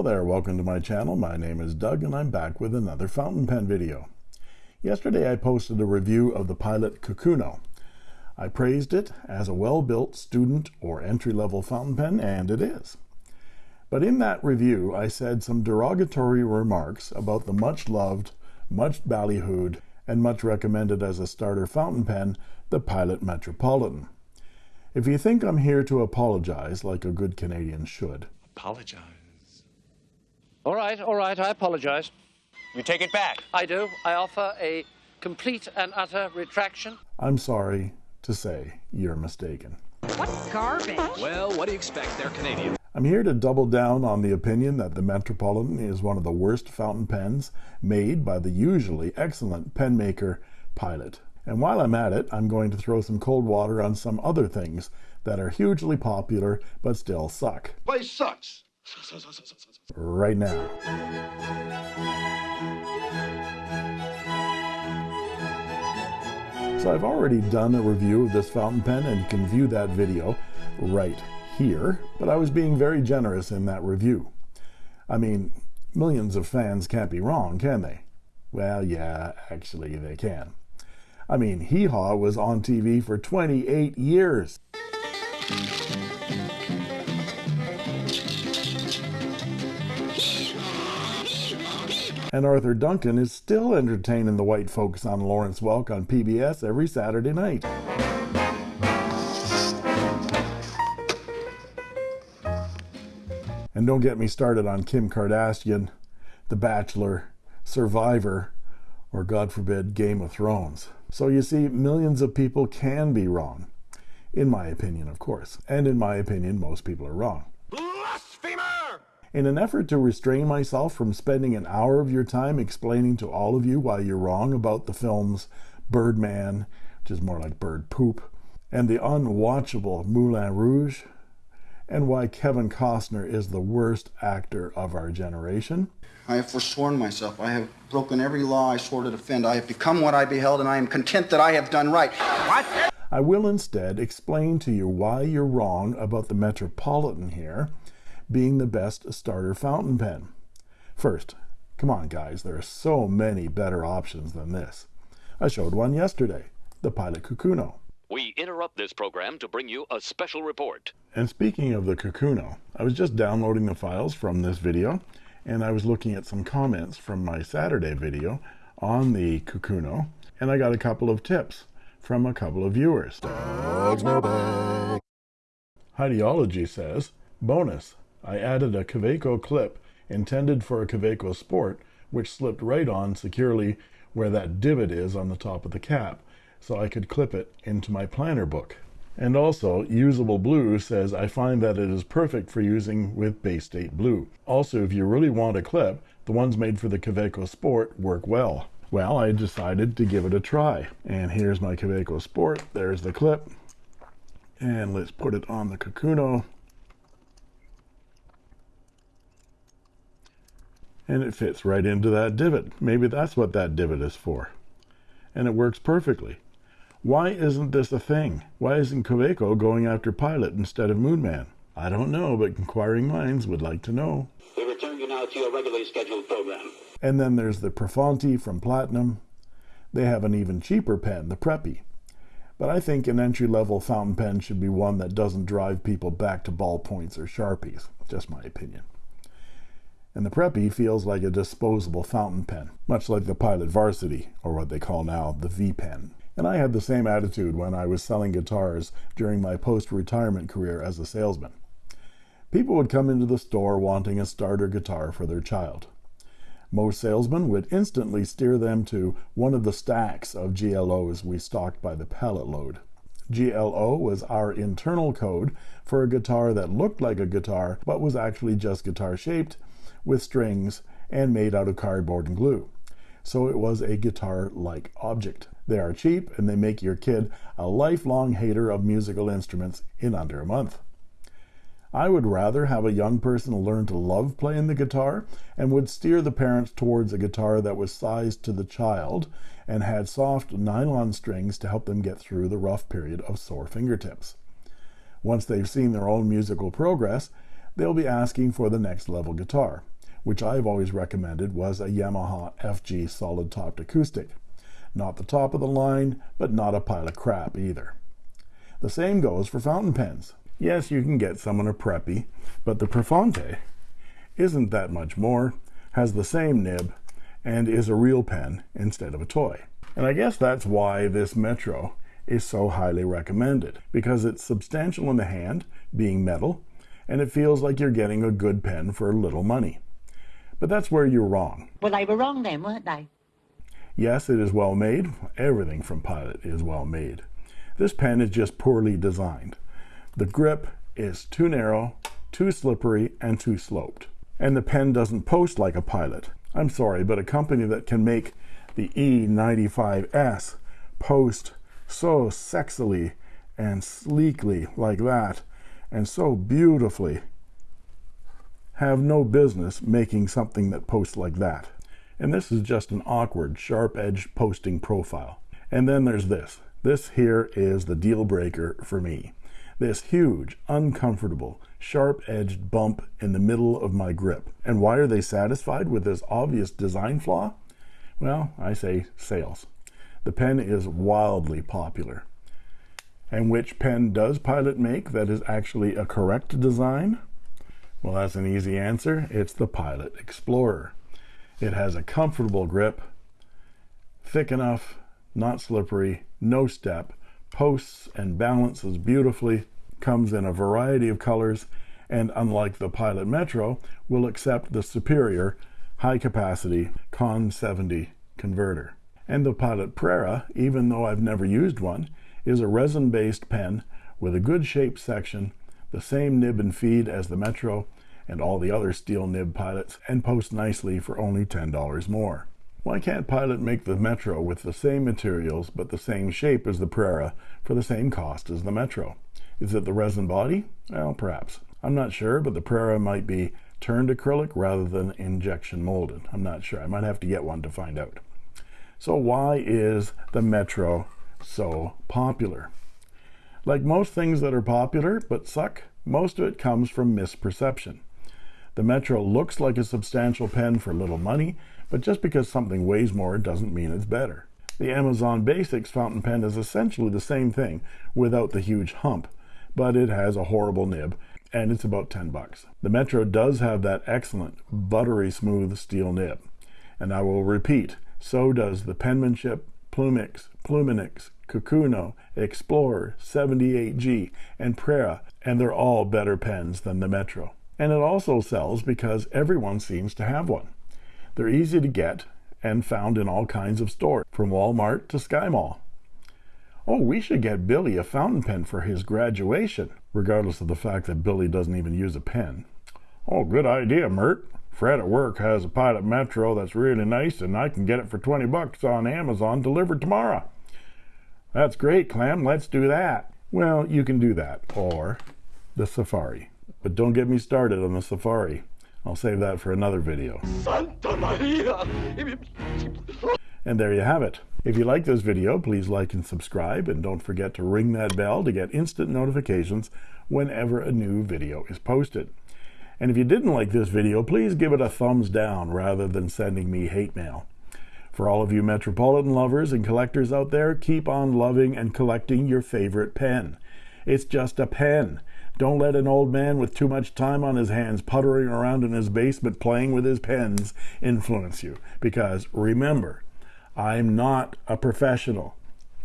Hello there, welcome to my channel. My name is Doug and I'm back with another fountain pen video. Yesterday I posted a review of the Pilot Kakuno. I praised it as a well-built student or entry-level fountain pen, and it is. But in that review I said some derogatory remarks about the much-loved, much ballyhooed, and much recommended as a starter fountain pen, the Pilot Metropolitan. If you think I'm here to apologize like a good Canadian should, Apologize. All right, all right, I apologize. You take it back. I do. I offer a complete and utter retraction. I'm sorry to say you're mistaken. What garbage? Well, what do you expect? They're Canadian. I'm here to double down on the opinion that the Metropolitan is one of the worst fountain pens made by the usually excellent pen maker Pilot. And while I'm at it, I'm going to throw some cold water on some other things that are hugely popular but still suck. Place sucks. Right now. So I've already done a review of this fountain pen and you can view that video right here, but I was being very generous in that review. I mean, millions of fans can't be wrong, can they? Well, yeah, actually they can. I mean, Hee Haw was on TV for 28 years. And Arthur Duncan is still entertaining the white folks on Lawrence Welk on PBS every Saturday night. And don't get me started on Kim Kardashian, The Bachelor, Survivor, or God forbid, Game of Thrones. So you see, millions of people can be wrong. In my opinion, of course. And in my opinion, most people are wrong. In an effort to restrain myself from spending an hour of your time explaining to all of you why you're wrong about the films Birdman, which is more like bird poop, and the unwatchable Moulin Rouge, and why Kevin Costner is the worst actor of our generation, I have forsworn myself. I have broken every law I swore to defend. I have become what I beheld, and I am content that I have done right. What? I will instead explain to you why you're wrong about the Metropolitan here being the best starter fountain pen. First, come on guys, there are so many better options than this. I showed one yesterday, the Pilot Kakuno. We interrupt this program to bring you a special report. And speaking of the Kakuno, I was just downloading the files from this video and I was looking at some comments from my Saturday video on the Kakuno and I got a couple of tips from a couple of viewers. Doug's mailbag. Ideology says, bonus, I added a Kaweco clip intended for a Kaweco Sport which slipped right on securely where that divot is on the top of the cap so I could clip it into my planner book. And also, Usable Blue says, I find that it is perfect for using with Bay State Blue. Also, if you really want a clip, the ones made for the Kaweco Sport work well. Well, I decided to give it a try. And here's my Kaweco Sport. There's the clip. And let's put it on the Kakuno. And it fits right into that divot. Maybe that's what that divot is for. And it works perfectly. Why isn't this a thing? Why isn't Kaweco going after Pilot instead of Moonman? I don't know, but inquiring minds would like to know. We return you now to your regularly scheduled program. And then there's the Prefounte from Platinum. They have an even cheaper pen, the Preppy. But I think an entry-level fountain pen should be one that doesn't drive people back to ballpoints or Sharpies. Just my opinion. And the Preppy feels like a disposable fountain pen, much like the Pilot Varsity, or what they call now the V-Pen. And I had the same attitude when I was selling guitars during my post-retirement career as a salesman. People would come into the store wanting a starter guitar for their child. Most salesmen would instantly steer them to one of the stacks of GLOs we stocked by the pallet load. GLO was our internal code for a guitar that looked like a guitar but was actually just guitar shaped with strings and made out of cardboard and glue. So it was a guitar-like object. They are cheap and they make your kid a lifelong hater of musical instruments in under a month. I would rather have a young person learn to love playing the guitar and would steer the parents towards a guitar that was sized to the child and had soft nylon strings to help them get through the rough period of sore fingertips. Once they've seen their own musical progress, they'll be asking for the next level guitar, which I've always recommended was a Yamaha FG solid topped acoustic. Not the top of the line, but not a pile of crap either. The same goes for fountain pens. Yes, you can get someone a preppy, but the Prefounte isn't that much more, has the same nib, and is a real pen instead of a toy. And I guess that's why this Metro is so highly recommended, because it's substantial in the hand, being metal, and it feels like you're getting a good pen for a little money. But that's where you're wrong. Well, they were wrong then, weren't they? Yes, it is well made. Everything from Pilot is well made. This pen is just poorly designed. The grip is too narrow, too slippery, and too sloped. And the pen doesn't post like a Pilot. I'm sorry, but a company that can make the E95S post so sexily and sleekly like that and so beautifully have no business making something that posts like that. And this is just an awkward, sharp-edged posting profile. And then there's this. This here is the deal breaker for me. This huge, uncomfortable, sharp-edged bump in the middle of my grip. And why are they satisfied with this obvious design flaw? Well, I say sales. The pen is wildly popular. And which pen does Pilot make that is actually a correct design? Well, that's an easy answer. It's the Pilot Explorer. It has a comfortable grip, thick enough, not slippery, no step, posts and balances beautifully, comes in a variety of colors, and unlike the Pilot Metro, will accept the superior high capacity Con 70 converter. And the Pilot Prera, even though I've never used one, is a resin-based pen with a good shape section, the same nib and feed as the Metro, and all the other steel nib pilots and post nicely for only $10 more. Why can't Pilot make the Metro with the same materials but the same shape as the Prera for the same cost as the Metro? Is it the resin body? Well, perhaps. I'm not sure, but the Prera might be turned acrylic rather than injection molded. I'm not sure. I might have to get one to find out. So why is the Metro so popular? Like most things that are popular but suck, most of it comes from misperception. The Metro looks like a substantial pen for little money, but just because something weighs more doesn't mean it's better. The Amazon Basics fountain pen is essentially the same thing without the huge hump, but it has a horrible nib and it's about 10 bucks. The Metro does have that excellent buttery smooth steel nib. And I will repeat, so does the penmanship Plumix, Pluminix, Kakuno, Explorer, 78G, and Prera, and they're all better pens than the Metro and it also sells because everyone seems to have one. They're easy to get and found in all kinds of stores, from Walmart to Sky Mall. Oh, we should get Billy a fountain pen for his graduation, regardless of the fact that Billy doesn't even use a pen. Oh, good idea, Mert. Fred at work has a Pilot Metro that's really nice, and I can get it for 20 bucks on Amazon delivered tomorrow. That's great, Clem. Let's do that. Well, you can do that, or the Safari. But don't get me started on the Safari. I'll save that for another video. Santa Maria! And there you have it. If you like this video, please like and subscribe, and don't forget to ring that bell to get instant notifications whenever a new video is posted. And if you didn't like this video, please give it a thumbs down rather than sending me hate mail. For all of you Metropolitan lovers and collectors out there, keep on loving and collecting your favorite pen. It's just a pen. Don't let an old man with too much time on his hands puttering around in his basement playing with his pens influence you. Because remember, I'm not a professional,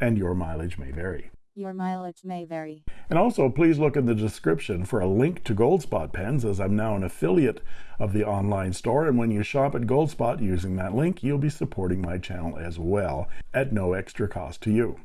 and your mileage may vary. Your mileage may vary. And also, please look in the description for a link to Goldspot pens, as I'm now an affiliate of the online store. And when you shop at Goldspot using that link, you'll be supporting my channel as well at no extra cost to you.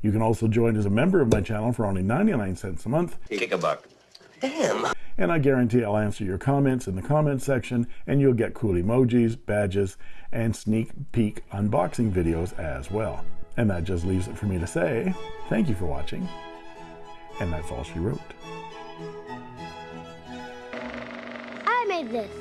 You can also join as a member of my channel for only 99 cents a month. Kick a buck. Damn! And I guarantee I'll answer your comments in the comment section, and you'll get cool emojis, badges, and sneak peek unboxing videos as well. And that just leaves it for me to say thank you for watching, and that's all she wrote. I made this.